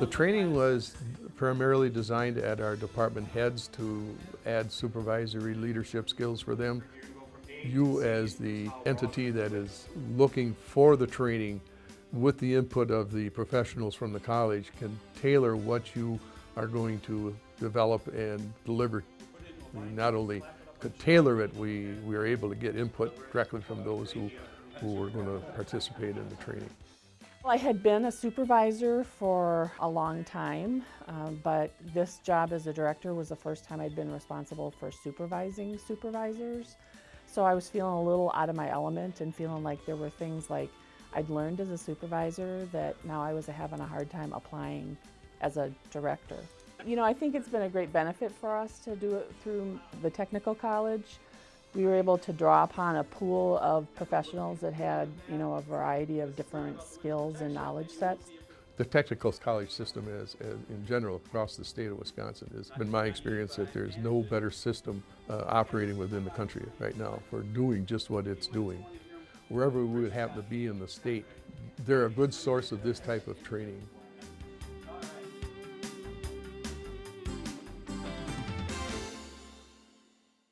The training was primarily designed at our department heads to add supervisory leadership skills for them. You as the entity that is looking for the training with the input of the professionals from the college can tailor what you are going to develop and deliver. We not only could tailor it, we, we are able to get input directly from those who, who were going to participate in the training. I had been a supervisor for a long time, uh, but this job as a director was the first time I'd been responsible for supervising supervisors. So I was feeling a little out of my element and feeling like there were things like I'd learned as a supervisor that now I was having a hard time applying as a director. You know, I think it's been a great benefit for us to do it through the technical college. We were able to draw upon a pool of professionals that had, you know, a variety of different skills and knowledge sets. The technical college system is, is, in general across the state of Wisconsin has been my experience that there's no better system uh, operating within the country right now for doing just what it's doing. Wherever we would happen to be in the state, they're a good source of this type of training.